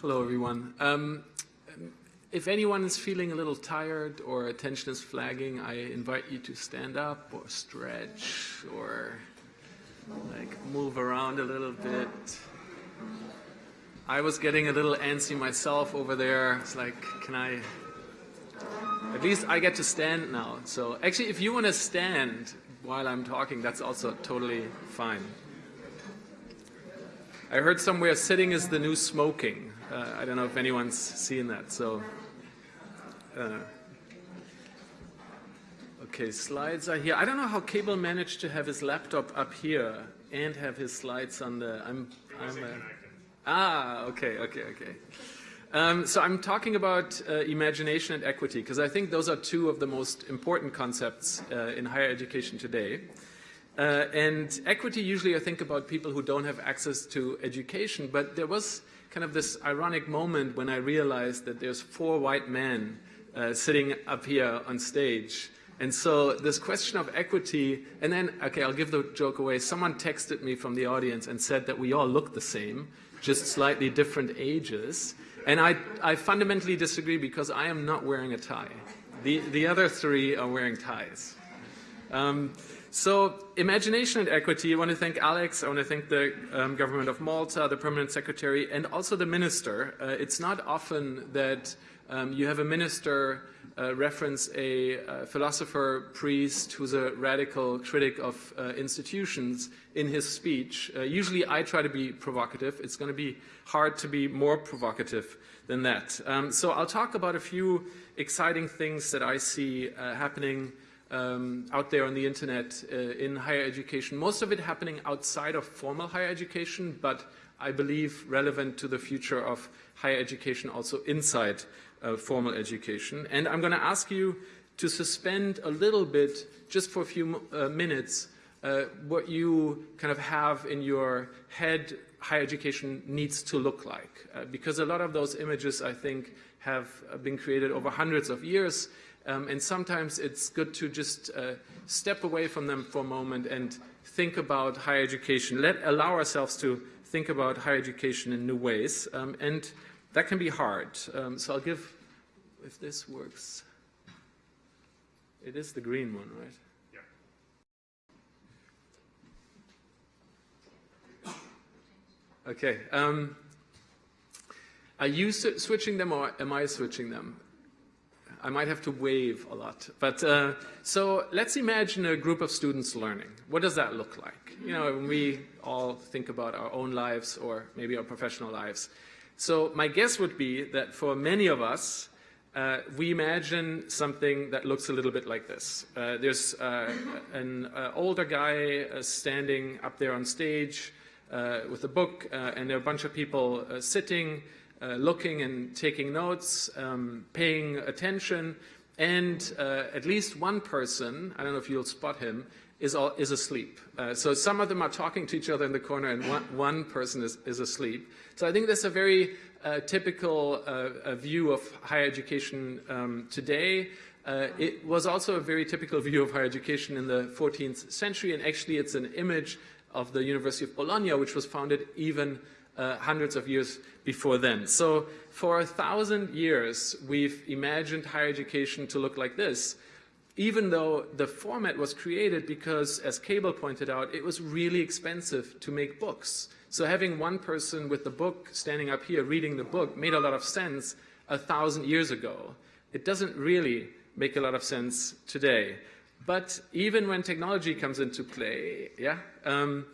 Hello, everyone. Um, if anyone is feeling a little tired or attention is flagging, I invite you to stand up or stretch or like move around a little bit. I was getting a little antsy myself over there. It's like, can I? At least I get to stand now. So actually, if you want to stand while I'm talking, that's also totally fine. I heard somewhere sitting is the new smoking. Uh, I don't know if anyone's seen that. So, uh, okay, slides are here. I don't know how Cable managed to have his laptop up here and have his slides on the. I'm. I'm a, ah, okay, okay, okay. Um, so I'm talking about uh, imagination and equity because I think those are two of the most important concepts uh, in higher education today. Uh, and equity, usually I think about people who don't have access to education, but there was kind of this ironic moment when I realized that there's four white men uh, sitting up here on stage. And so this question of equity, and then, okay, I'll give the joke away. Someone texted me from the audience and said that we all look the same, just slightly different ages. And I, I fundamentally disagree because I am not wearing a tie. The, the other three are wearing ties. Um, so imagination and equity, I want to thank Alex, I want to thank the um, government of Malta, the permanent secretary, and also the minister. Uh, it's not often that um, you have a minister uh, reference a uh, philosopher, priest, who's a radical critic of uh, institutions in his speech. Uh, usually I try to be provocative. It's going to be hard to be more provocative than that. Um, so I'll talk about a few exciting things that I see uh, happening um, out there on the internet uh, in higher education, most of it happening outside of formal higher education, but I believe relevant to the future of higher education also inside uh, formal education. And I'm going to ask you to suspend a little bit, just for a few uh, minutes, uh, what you kind of have in your head higher education needs to look like. Uh, because a lot of those images, I think, have been created over hundreds of years. Um, and sometimes it's good to just uh, step away from them for a moment and think about higher education. Let allow ourselves to think about higher education in new ways. Um, and that can be hard. Um, so I'll give, if this works, it is the green one, right? Yeah. Okay. Um, are you switching them or am I switching them? I might have to wave a lot. But uh, so let's imagine a group of students learning. What does that look like? You know, when we all think about our own lives or maybe our professional lives. So my guess would be that for many of us, uh, we imagine something that looks a little bit like this. Uh, there's uh, an uh, older guy uh, standing up there on stage with a book, and there are a bunch of people sitting, uh, looking and taking notes, um, paying attention, and uh, at least one person, I don't know if you'll spot him, is, all, is asleep. Uh, so some of them are talking to each other in the corner and one, one person is, is asleep. So I think that's a very uh, typical uh, view of higher education um, today. It was also a very typical view of higher education in the 14th century, and actually it's an image of the University of Bologna, which was founded even uh, hundreds of years before then. So for a thousand years, we've imagined higher education to look like this, even though the format was created because, as Cable pointed out, it was really expensive to make books. So having one person with the book standing up here reading the book made a lot of sense a thousand years ago. It doesn't really make a lot of sense today. But even when technology comes into play, yeah, um,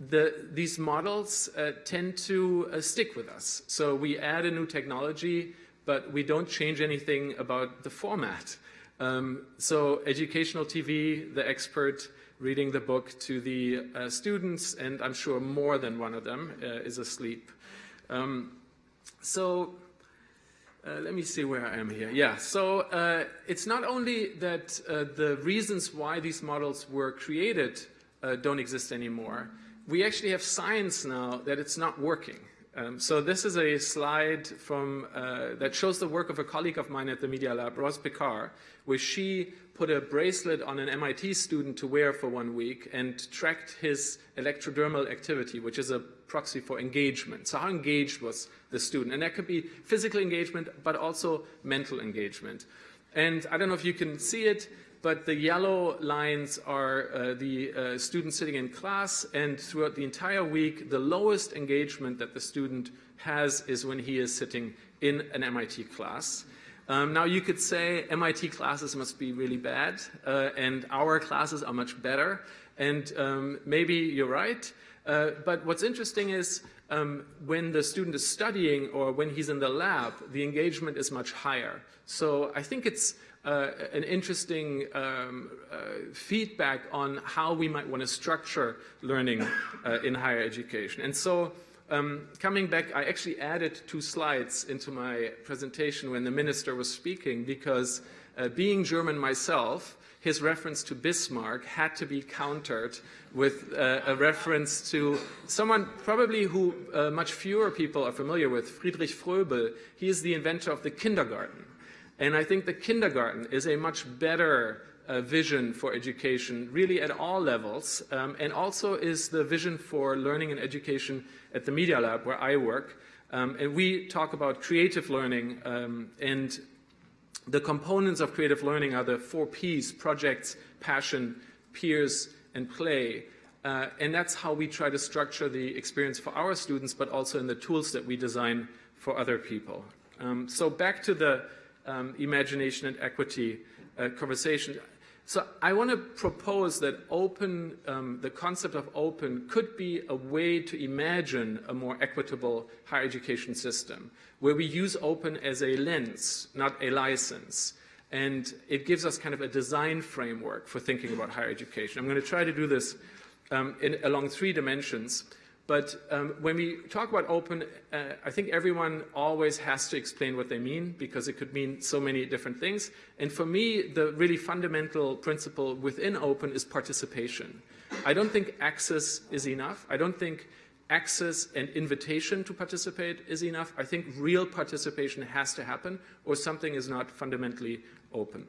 the, these models uh, tend to uh, stick with us. So we add a new technology, but we don't change anything about the format. Um, so educational TV, the expert reading the book to the uh, students, and I'm sure more than one of them uh, is asleep. Um, so uh, let me see where I am here. Yeah, so uh, it's not only that the reasons why these models were created don't exist anymore, we actually have science now that it's not working. Um, so this is a slide from uh, that shows the work of a colleague of mine at the Media Lab, Roz Picard, where she put a bracelet on an MIT student to wear for one week and tracked his electrodermal activity, which is a proxy for engagement. So how engaged was the student? And that could be physical engagement, but also mental engagement. And I don't know if you can see it, but the yellow lines are uh, the uh, students sitting in class, and throughout the entire week, the lowest engagement that the student has is when he is sitting in an MIT class. Um, now you could say MIT classes must be really bad, uh, and our classes are much better, and um, maybe you're right, uh, but what's interesting is um, when the student is studying or when he's in the lab, the engagement is much higher. So I think it's uh, an interesting um, uh, feedback on how we might want to structure learning uh, in higher education. And so um, coming back, I actually added two slides into my presentation when the minister was speaking because uh, being German myself, his reference to Bismarck had to be countered with uh, a reference to someone probably who uh, much fewer people are familiar with, Friedrich Froebel. He is the inventor of the kindergarten. And I think the kindergarten is a much better uh, vision for education, really at all levels, um, and also is the vision for learning and education at the Media Lab, where I work. Um, and we talk about creative learning, um, and the components of creative learning are the four Ps, projects, passion, peers, and play. Uh, and that's how we try to structure the experience for our students, but also in the tools that we design for other people. Um, so back to the um, imagination and equity uh, conversation. So I want to propose that open, um, the concept of open could be a way to imagine a more equitable higher education system where we use open as a lens, not a license. And it gives us kind of a design framework for thinking about higher education. I'm going to try to do this um, in, along three dimensions. But um, when we talk about open, uh, I think everyone always has to explain what they mean because it could mean so many different things. And for me, the really fundamental principle within open is participation. I don't think access is enough. I don't think access and invitation to participate is enough. I think real participation has to happen or something is not fundamentally open.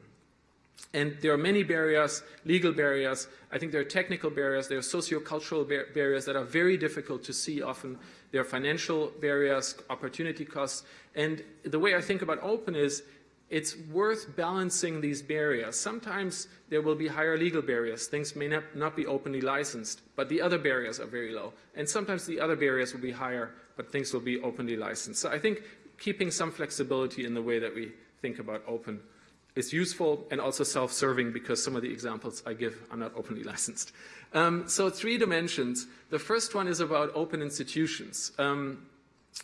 And there are many barriers, legal barriers. I think there are technical barriers. There are sociocultural bar barriers that are very difficult to see often. There are financial barriers, opportunity costs. And the way I think about open is it's worth balancing these barriers. Sometimes there will be higher legal barriers. Things may not, not be openly licensed, but the other barriers are very low. And sometimes the other barriers will be higher, but things will be openly licensed. So I think keeping some flexibility in the way that we think about open is useful and also self-serving because some of the examples I give are not openly licensed. Um, so three dimensions. The first one is about open institutions. Um,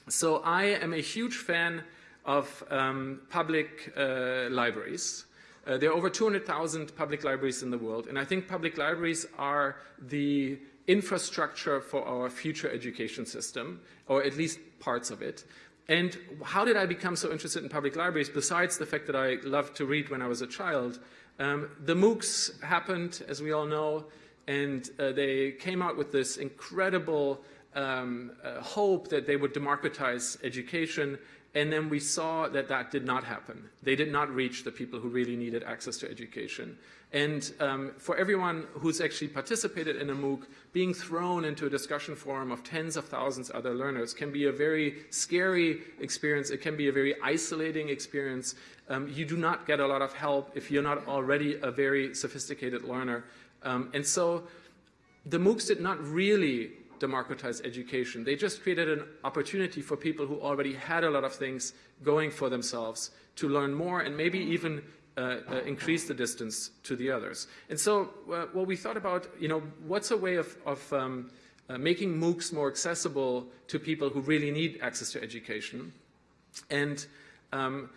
so I am a huge fan of um, public uh, libraries. Uh, there are over 200,000 public libraries in the world, and I think public libraries are the infrastructure for our future education system, or at least parts of it. And how did I become so interested in public libraries, besides the fact that I loved to read when I was a child? Um, the MOOCs happened, as we all know, and uh, they came out with this incredible um, uh, hope that they would democratize education, and then we saw that that did not happen. They did not reach the people who really needed access to education. And um, for everyone who's actually participated in a MOOC, being thrown into a discussion forum of tens of thousands of other learners can be a very scary experience. It can be a very isolating experience. Um, you do not get a lot of help if you're not already a very sophisticated learner. Um, and so the MOOCs did not really democratize education. They just created an opportunity for people who already had a lot of things going for themselves to learn more and maybe even uh, uh, increase the distance to the others. And so uh, what we thought about, you know, what's a way of, of um, uh, making MOOCs more accessible to people who really need access to education. And um,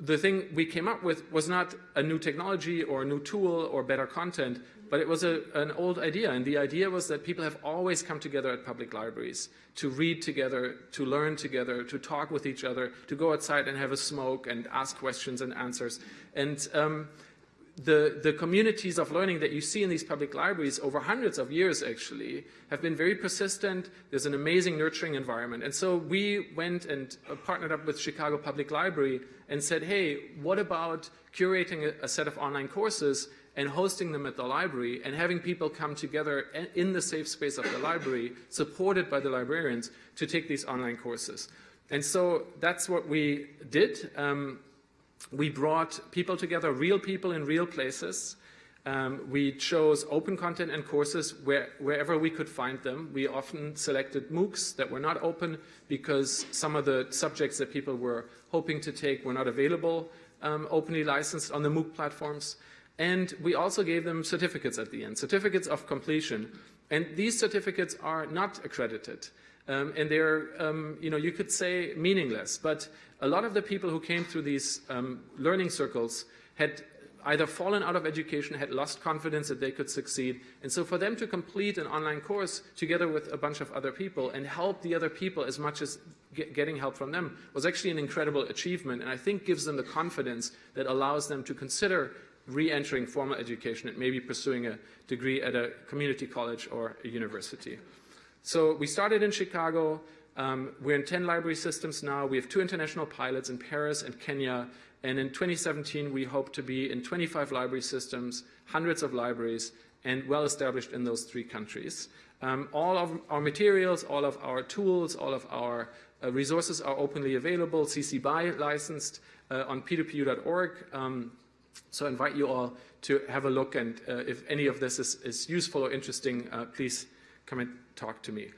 the thing we came up with was not a new technology or a new tool or better content, but it was a, an old idea, and the idea was that people have always come together at public libraries to read together, to learn together, to talk with each other, to go outside and have a smoke and ask questions and answers. And um, the, the communities of learning that you see in these public libraries over hundreds of years actually have been very persistent. There's an amazing nurturing environment. And so we went and uh, partnered up with Chicago Public Library and said, hey, what about curating a, a set of online courses and hosting them at the library and having people come together in the safe space of the library, supported by the librarians, to take these online courses. And so that's what we did. Um, we brought people together, real people in real places. Um, we chose open content and courses where, wherever we could find them. We often selected MOOCs that were not open because some of the subjects that people were hoping to take were not available um, openly licensed on the MOOC platforms. And we also gave them certificates at the end, certificates of completion. And these certificates are not accredited. Um, and they're, um, you know, you could say meaningless, but a lot of the people who came through these um, learning circles had either fallen out of education, had lost confidence that they could succeed. And so for them to complete an online course together with a bunch of other people and help the other people as much as get, getting help from them was actually an incredible achievement and I think gives them the confidence that allows them to consider re-entering formal education and maybe pursuing a degree at a community college or a university. So we started in Chicago. Um, we're in 10 library systems now. We have two international pilots in Paris and Kenya. And in 2017, we hope to be in 25 library systems, hundreds of libraries, and well established in those three countries. Um, all of our materials, all of our tools, all of our uh, resources are openly available, CC BY licensed uh, on p2pu.org. Um, so I invite you all to have a look, and uh, if any of this is, is useful or interesting, uh, please come and talk to me.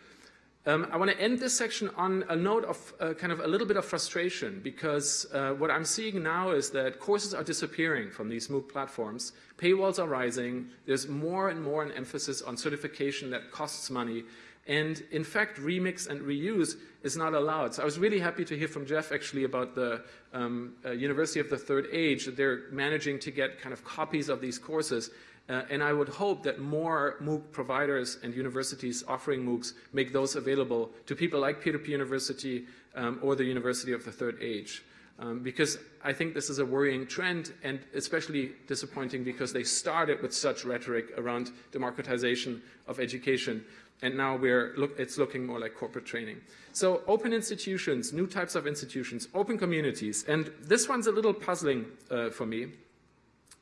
Um, I want to end this section on a note of uh, kind of a little bit of frustration because uh, what I'm seeing now is that courses are disappearing from these MOOC platforms. Paywalls are rising. There's more and more an emphasis on certification that costs money. And in fact, remix and reuse is not allowed. So I was really happy to hear from Jeff actually about the um, uh, University of the Third Age, that they're managing to get kind of copies of these courses. Uh, and I would hope that more MOOC providers and universities offering MOOCs make those available to people like P2P University um, or the University of the Third Age. Um, because I think this is a worrying trend and especially disappointing because they started with such rhetoric around democratization of education and now look, it's looking more like corporate training. So open institutions, new types of institutions, open communities, and this one's a little puzzling uh, for me.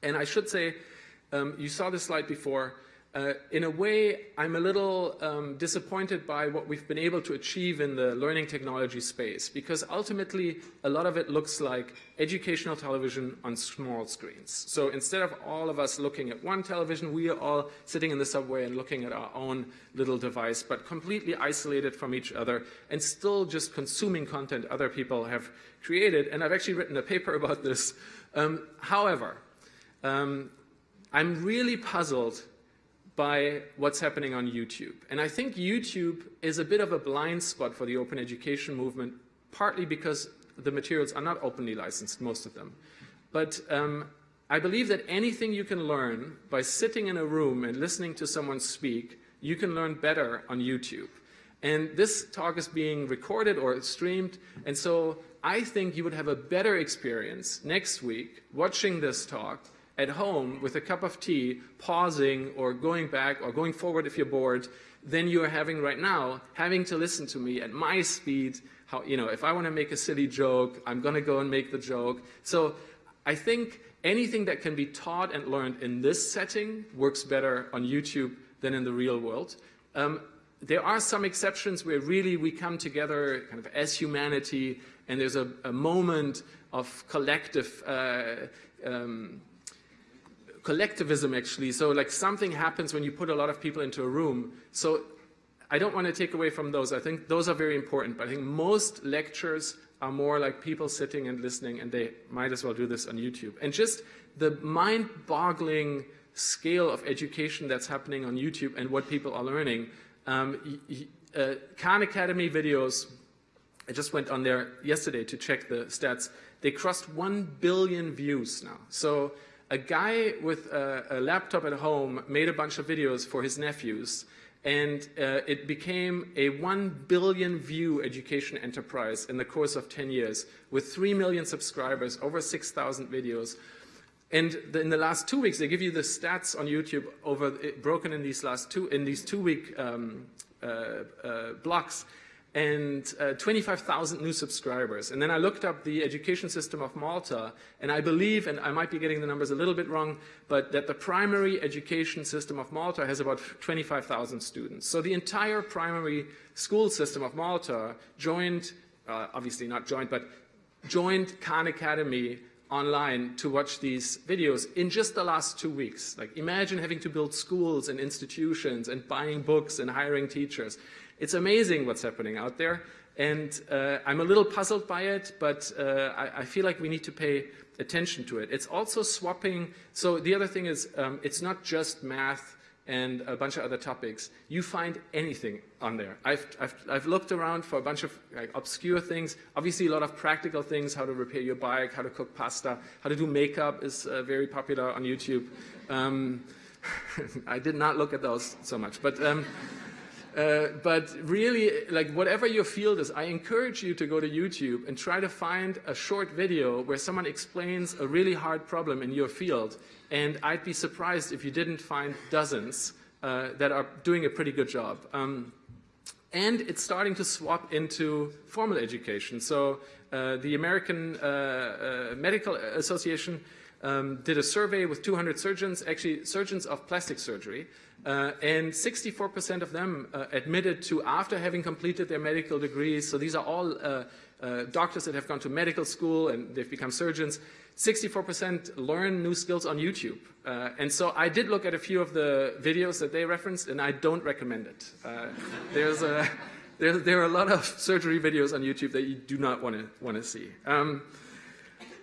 And I should say, um, you saw this slide before, uh, in a way, I'm a little um, disappointed by what we've been able to achieve in the learning technology space because ultimately a lot of it looks like educational television on small screens. So instead of all of us looking at one television, we are all sitting in the subway and looking at our own little device, but completely isolated from each other and still just consuming content other people have created. And I've actually written a paper about this. Um, however, um, I'm really puzzled by what's happening on YouTube. And I think YouTube is a bit of a blind spot for the open education movement, partly because the materials are not openly licensed, most of them. But um, I believe that anything you can learn by sitting in a room and listening to someone speak, you can learn better on YouTube. And this talk is being recorded or streamed, and so I think you would have a better experience next week watching this talk at home with a cup of tea, pausing or going back or going forward if you're bored, than you're having right now, having to listen to me at my speed. How, you know, if I want to make a silly joke, I'm going to go and make the joke. So I think anything that can be taught and learned in this setting works better on YouTube than in the real world. Um, there are some exceptions where really we come together kind of as humanity and there's a, a moment of collective uh, um, collectivism actually. So like something happens when you put a lot of people into a room. So I don't want to take away from those. I think those are very important. But I think most lectures are more like people sitting and listening and they might as well do this on YouTube. And just the mind-boggling scale of education that's happening on YouTube and what people are learning. Um, uh, Khan Academy videos, I just went on there yesterday to check the stats. They crossed 1 billion views now. So a guy with a, a, laptop at home made a bunch of videos for his nephews and uh, it became a 1 billion view education enterprise in the course of 10 years with 3 million subscribers, over 6,000 videos. And the, in the last two weeks, they give you the stats on YouTube over broken in these last two in these two week um, uh, uh, blocks, and uh, 25,000 new subscribers. And then I looked up the education system of Malta, and I believe, and I might be getting the numbers a little bit wrong, but that the primary education system of Malta has about 25,000 students. So the entire primary school system of Malta joined, uh, obviously not joined, but joined Khan Academy online to watch these videos in just the last two weeks. Like imagine having to build schools and institutions and buying books and hiring teachers. It's amazing what's happening out there. And uh, I'm a little puzzled by it, but uh, I, I, feel like we need to pay attention to it. It's also swapping. So the other thing is um, it's not just math and a bunch of other topics. You find anything on there. I've, I've, I've looked around for a bunch of like, obscure things. Obviously, a lot of practical things, how to repair your bike, how to cook pasta, how to do makeup is uh, very popular on YouTube. Um, I did not look at those so much. But um, uh, but really, like whatever your field is, I encourage you to go to YouTube and try to find a short video where someone explains a really hard problem in your field. And I'd be surprised if you didn't find dozens uh, that are doing a pretty good job. Um, and it's starting to swap into formal education. So uh, the American uh, uh, Medical Association um, did a survey with 200 surgeons, actually surgeons of plastic surgery, uh, and 64% of them uh, admitted to, after having completed their medical degrees, so these are all uh, uh doctors that have gone to medical school and they've become surgeons, 64% learn new skills on YouTube. Uh, and so I did look at a few of the videos that they referenced, and I don't recommend it. Uh, there's a, there, there, are a lot of surgery videos on YouTube that you do not want to want to see. Um,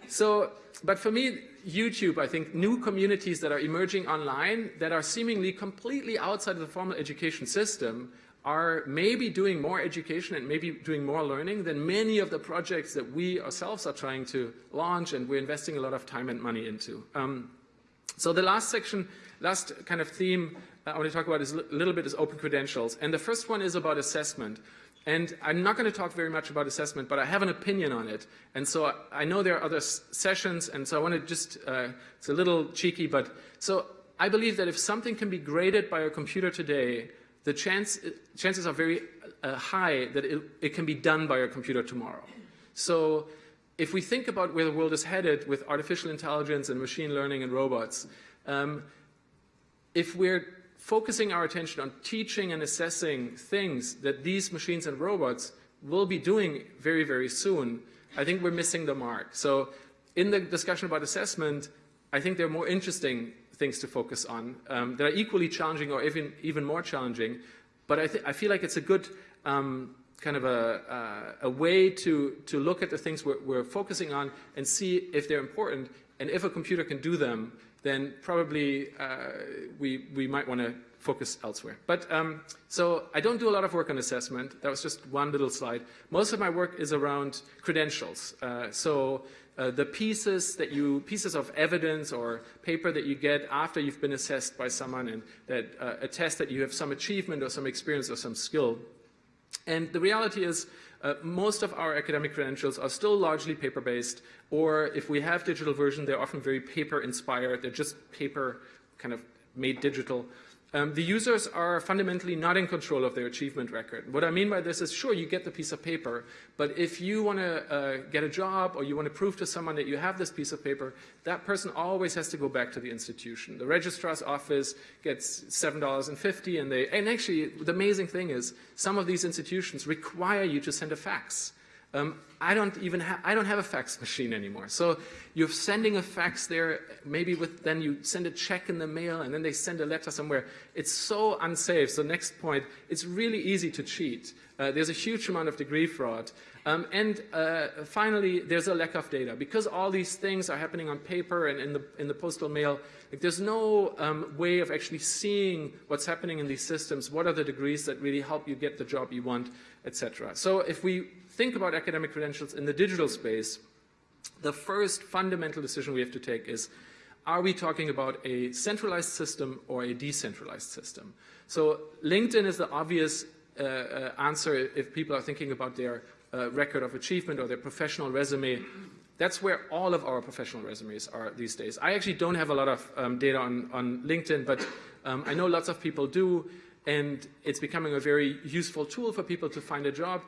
so, but for me, YouTube, I think new communities that are emerging online that are seemingly completely outside of the formal education system are maybe doing more education and maybe doing more learning than many of the projects that we ourselves are trying to launch and we're investing a lot of time and money into. Um, so the last section, last kind of theme I want to talk about is a little bit is open credentials. And the first one is about assessment. And I'm not going to talk very much about assessment, but I have an opinion on it. And so I, know there are other sessions, and so I want to just, uh, it's a little cheeky, but so I believe that if something can be graded by a computer today, the chance, chances are very uh, high that it, it can be done by a computer tomorrow. So if we think about where the world is headed with artificial intelligence and machine learning and robots, um, if we're focusing our attention on teaching and assessing things that these machines and robots will be doing very, very soon, I think we're missing the mark. So in the discussion about assessment, I think there are more interesting things to focus on um, that are equally challenging or even, even more challenging. But I, I feel like it's a good um, kind of a, uh, a way to, to look at the things we're, we're focusing on and see if they're important. And if a computer can do them, then probably uh, we, we might want to focus elsewhere. But um, so I don't do a lot of work on assessment. That was just one little slide. Most of my work is around credentials. Uh, so uh, the pieces that you, pieces of evidence or paper that you get after you've been assessed by someone and that uh, attest that you have some achievement or some experience or some skill. And the reality is uh, most of our academic credentials are still largely paper-based, or if we have digital version, they're often very paper-inspired. They're just paper kind of made digital. Um, the users are fundamentally not in control of their achievement record. What I mean by this is, sure, you get the piece of paper, but if you want to uh, get a job or you want to prove to someone that you have this piece of paper, that person always has to go back to the institution. The registrar's office gets $7.50 and they, and actually the amazing thing is some of these institutions require you to send a fax. Um, I don't even have, I don't have a fax machine anymore. So you're sending a fax there, maybe with, then you send a check in the mail and then they send a letter somewhere. It's so unsafe. So next point, it's really easy to cheat. Uh, there's a huge amount of degree fraud. Um, and uh, finally, there's a lack of data. Because all these things are happening on paper and in the, in the postal mail, like there's no um, way of actually seeing what's happening in these systems, what are the degrees that really help you get the job you want, etc. So if we think about academic credentials in the digital space, the first fundamental decision we have to take is, are we talking about a centralized system or a decentralized system? So LinkedIn is the obvious uh, uh, answer if people are thinking about their uh, record of achievement or their professional resume. That's where all of our professional resumes are these days. I actually don't have a lot of um, data on, on LinkedIn, but um, I know lots of people do, and it's becoming a very useful tool for people to find a job.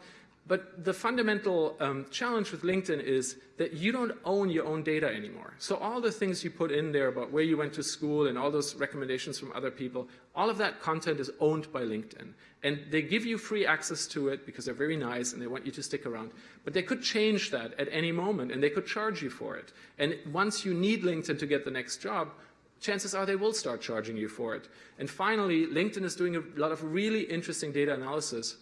But the fundamental um, challenge with LinkedIn is that you don't own your own data anymore. So all the things you put in there about where you went to school and all those recommendations from other people, all of that content is owned by LinkedIn. And they give you free access to it because they're very nice and they want you to stick around. But they could change that at any moment and they could charge you for it. And once you need LinkedIn to get the next job, chances are they will start charging you for it. And finally, LinkedIn is doing a lot of really interesting data analysis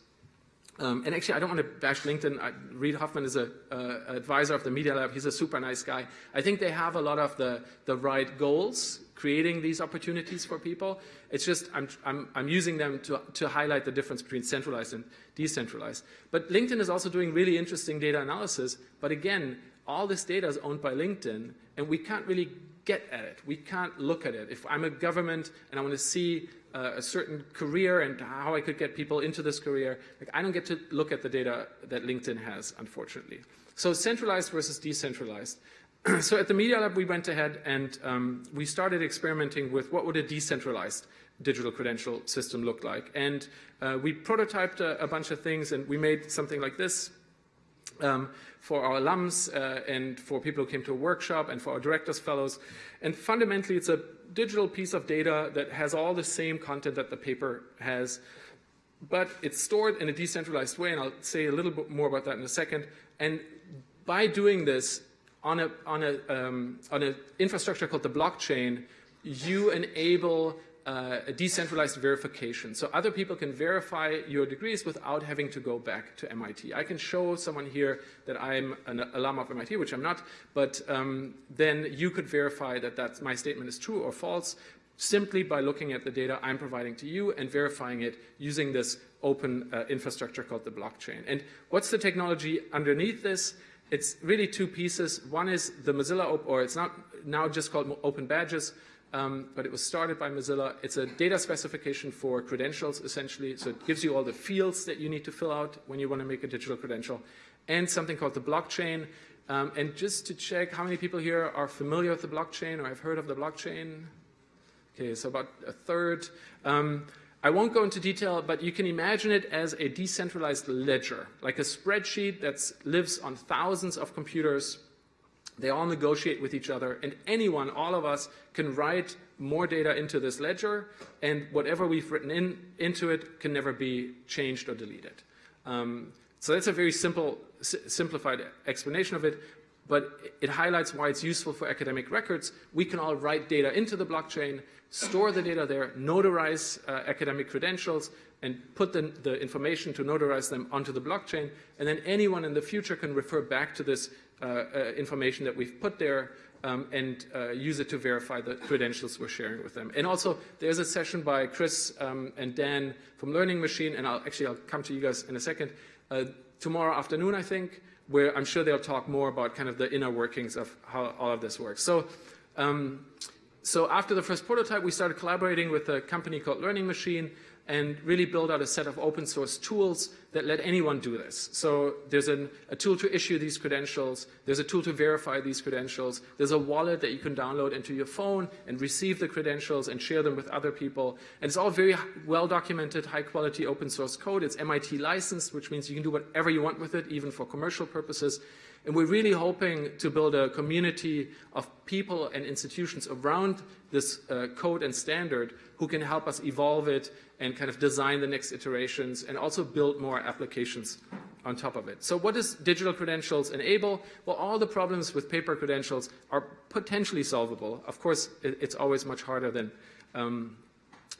um, and actually, I don't want to bash LinkedIn. I, Reid Hoffman is an uh, advisor of the Media Lab. He's a super nice guy. I think they have a lot of the, the right goals, creating these opportunities for people. It's just I'm, I'm, I'm using them to, to highlight the difference between centralized and decentralized. But LinkedIn is also doing really interesting data analysis. But again, all this data is owned by LinkedIn, and we can't really get at it. We can't look at it. If I'm a government and I want to see uh, a certain career and how I could get people into this career. Like, I don't get to look at the data that LinkedIn has, unfortunately. So centralized versus decentralized. so at the Media Lab, we went ahead and um, we started experimenting with what would a decentralized digital credential system look like. And uh, we prototyped a, a, bunch of things and we made something like this um, for our alums uh, and for people who came to a workshop and for our directors fellows. And fundamentally, it's a digital piece of data that has all the same content that the paper has, but it's stored in a decentralized way, and I'll say a little bit more about that in a second. And by doing this on a on a um, on an infrastructure called the blockchain, you enable uh, a decentralized verification. So other people can verify your degrees without having to go back to MIT. I can show someone here that I'm an alum of MIT, which I'm not, but um, then you could verify that that's, my statement is true or false simply by looking at the data I'm providing to you and verifying it using this open uh, infrastructure called the blockchain. And what's the technology underneath this? It's really two pieces. One is the Mozilla, or it's not now just called Open Badges, um, but it was started by Mozilla. It's a data specification for credentials, essentially. So it gives you all the fields that you need to fill out when you want to make a digital credential, and something called the blockchain. Um, and just to check, how many people here are familiar with the blockchain or have heard of the blockchain? Okay, so about a third. Um, I won't go into detail, but you can imagine it as a decentralized ledger, like a spreadsheet that lives on thousands of computers they all negotiate with each other, and anyone, all of us, can write more data into this ledger, and whatever we've written in, into it can never be changed or deleted. Um, so that's a very simple, simplified explanation of it, but it highlights why it's useful for academic records. We can all write data into the blockchain, store the data there, notarize uh, academic credentials, and put the, the, information to notarize them onto the blockchain, and then anyone in the future can refer back to this uh, uh, information that we've put there um, and uh, use it to verify the credentials we're sharing with them. And also, there's a session by Chris um, and Dan from Learning Machine, and I'll actually I'll come to you guys in a second, uh, tomorrow afternoon, I think, where I'm sure they'll talk more about kind of the inner workings of how all of this works. So, um, so after the first prototype, we started collaborating with a company called Learning Machine, and really build out a set of open source tools that let anyone do this. So there's an, a tool to issue these credentials, there's a tool to verify these credentials, there's a wallet that you can download into your phone and receive the credentials and share them with other people. And it's all very well documented, high quality open source code. It's MIT licensed, which means you can do whatever you want with it, even for commercial purposes. And we're really hoping to build a community of people and institutions around this uh, code and standard who can help us evolve it and kind of design the next iterations and also build more applications on top of it. So what does digital credentials enable? Well, all the problems with paper credentials are potentially solvable. Of course, it's always much harder than, um,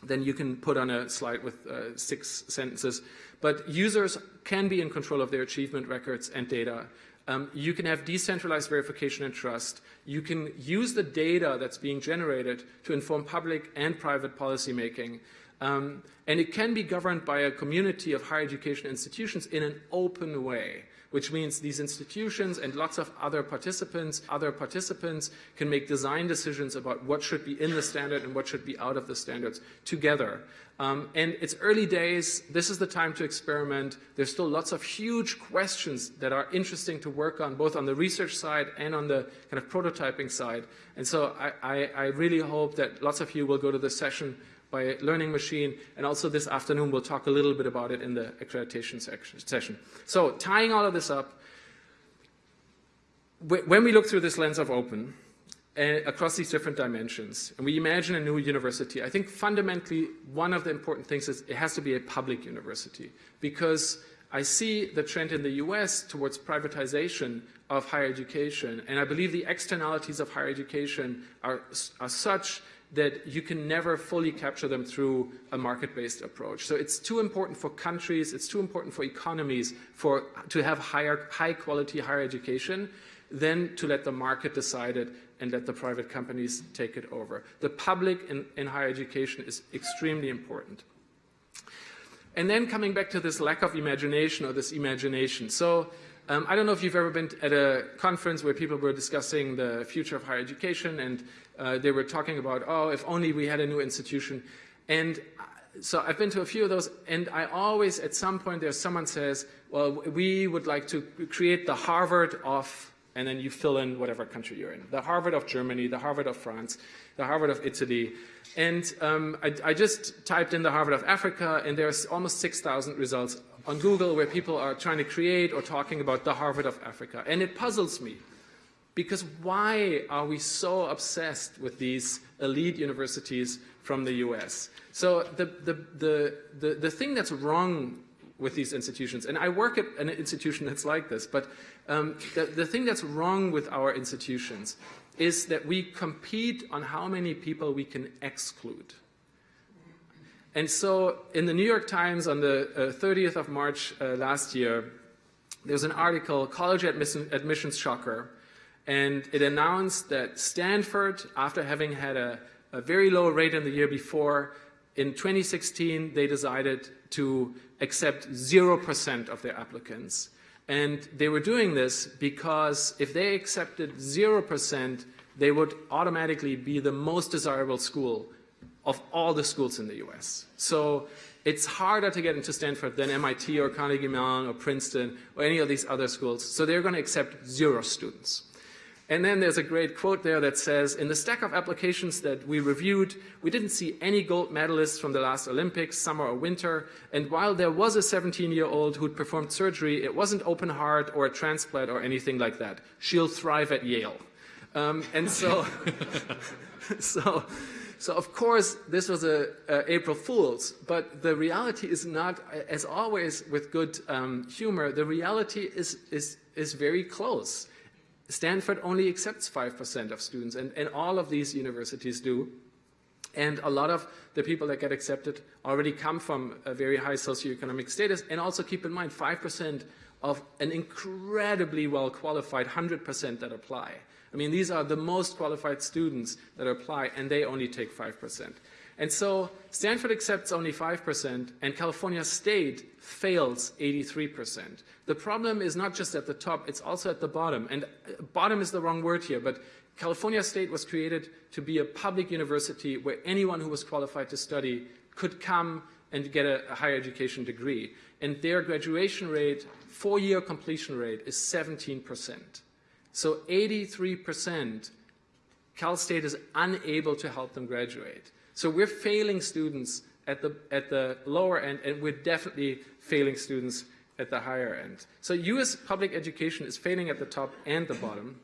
than you can put on a slide with uh, six sentences. But users can be in control of their achievement records and data. Um, you can have decentralized verification and trust. You can use the data that's being generated to inform public and private policymaking. Um, and it can be governed by a community of higher education institutions in an open way, which means these institutions and lots of other participants, other participants can make design decisions about what should be in the standard and what should be out of the standards together. Um, and it's early days. This is the time to experiment. There's still lots of huge questions that are interesting to work on, both on the research side and on the kind of prototyping side. And so I, I, I really hope that lots of you will go to this session by Learning Machine, and also this afternoon we'll talk a little bit about it in the accreditation session. So tying all of this up, when we look through this lens of open, uh, across these different dimensions, and we imagine a new university, I think fundamentally one of the important things is it has to be a public university because I see the trend in the US towards privatization of higher education, and I believe the externalities of higher education are, are such that you can never fully capture them through a market-based approach. So it's too important for countries, it's too important for economies for, to have higher, high quality higher education than to let the market decide it and let the private companies take it over. The public in, in higher education is extremely important. And then coming back to this lack of imagination or this imagination. So um, I don't know if you've ever been at a conference where people were discussing the future of higher education and uh, they were talking about, oh, if only we had a new institution. And so I've been to a few of those, and I always, at some point, there's someone says, well, we would like to create the Harvard of, and then you fill in whatever country you're in. The Harvard of Germany, the Harvard of France, the Harvard of Italy. And um, I, I, just typed in the Harvard of Africa, and there's almost 6,000 results on Google where people are trying to create or talking about the Harvard of Africa. And it puzzles me. Because why are we so obsessed with these elite universities from the US? So the, the, the, the, the thing that's wrong with these institutions, and I work at an institution that's like this, but um, the, the thing that's wrong with our institutions is that we compete on how many people we can exclude. And so in the New York Times on the uh, 30th of March uh, last year, there's an article, College Admission, Admissions Shocker, and it announced that Stanford, after having had a, a very low rate in the year before, in 2016 they decided to accept 0% of their applicants. And they were doing this because if they accepted 0%, they would automatically be the most desirable school of all the schools in the US. So it's harder to get into Stanford than MIT or Carnegie Mellon or Princeton or any of these other schools. So they're going to accept zero students. And then there's a great quote there that says, in the stack of applications that we reviewed, we didn't see any gold medalists from the last Olympics, summer or winter. And while there was a 17-year-old who'd performed surgery, it wasn't open heart or a transplant or anything like that. She'll thrive at Yale. Um, and so, so, so of course, this was a, a, April Fool's, but the reality is not, as always with good um, humor, the reality is, is, is very close. Stanford only accepts 5% of students, and, and all of these universities do. And a lot of the people that get accepted already come from a very high socioeconomic status. And also keep in mind, 5% of an incredibly well-qualified 100% that apply. I mean, these are the most qualified students that apply, and they only take 5%. And so Stanford accepts only 5%, and California State fails 83%. The problem is not just at the top, it's also at the bottom. And uh, bottom is the wrong word here, but California State was created to be a public university where anyone who was qualified to study could come and get a, a higher education degree. And their graduation rate, four-year completion rate, is 17%. So 83%, Cal State is unable to help them graduate. So we're failing students at the, at the lower end, and we're definitely failing students at the higher end. So US public education is failing at the top and the bottom.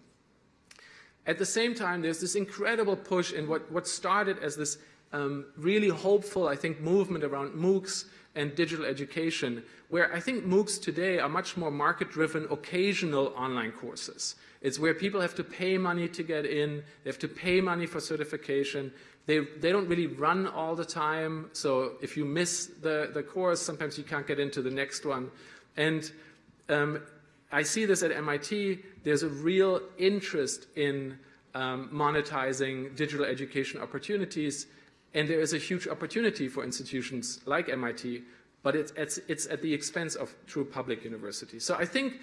At the same time, there's this incredible push in what, what started as this um, really hopeful, I think, movement around MOOCs and digital education, where I think MOOCs today are much more market-driven, occasional online courses. It's where people have to pay money to get in, they have to pay money for certification, they, they don't really run all the time, so if you miss the, the course, sometimes you can't get into the next one. And um, I see this at MIT. There's a real interest in um, monetizing digital education opportunities, and there is a huge opportunity for institutions like MIT, but it's, it's, it's at the expense of true public universities. So I think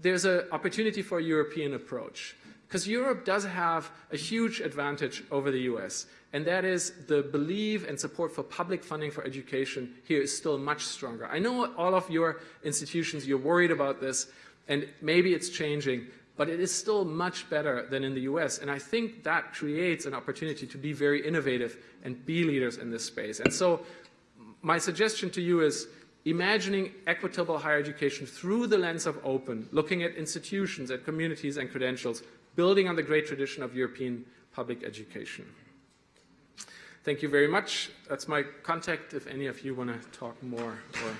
there's an opportunity for a European approach. Because Europe does have a huge advantage over the US, and that is the belief and support for public funding for education here is still much stronger. I know all of your institutions, you're worried about this, and maybe it's changing, but it is still much better than in the US. And I think that creates an opportunity to be very innovative and be leaders in this space. And so my suggestion to you is imagining equitable higher education through the lens of open, looking at institutions, at communities and credentials, building on the great tradition of European public education. Thank you very much. That's my contact if any of you want to talk more or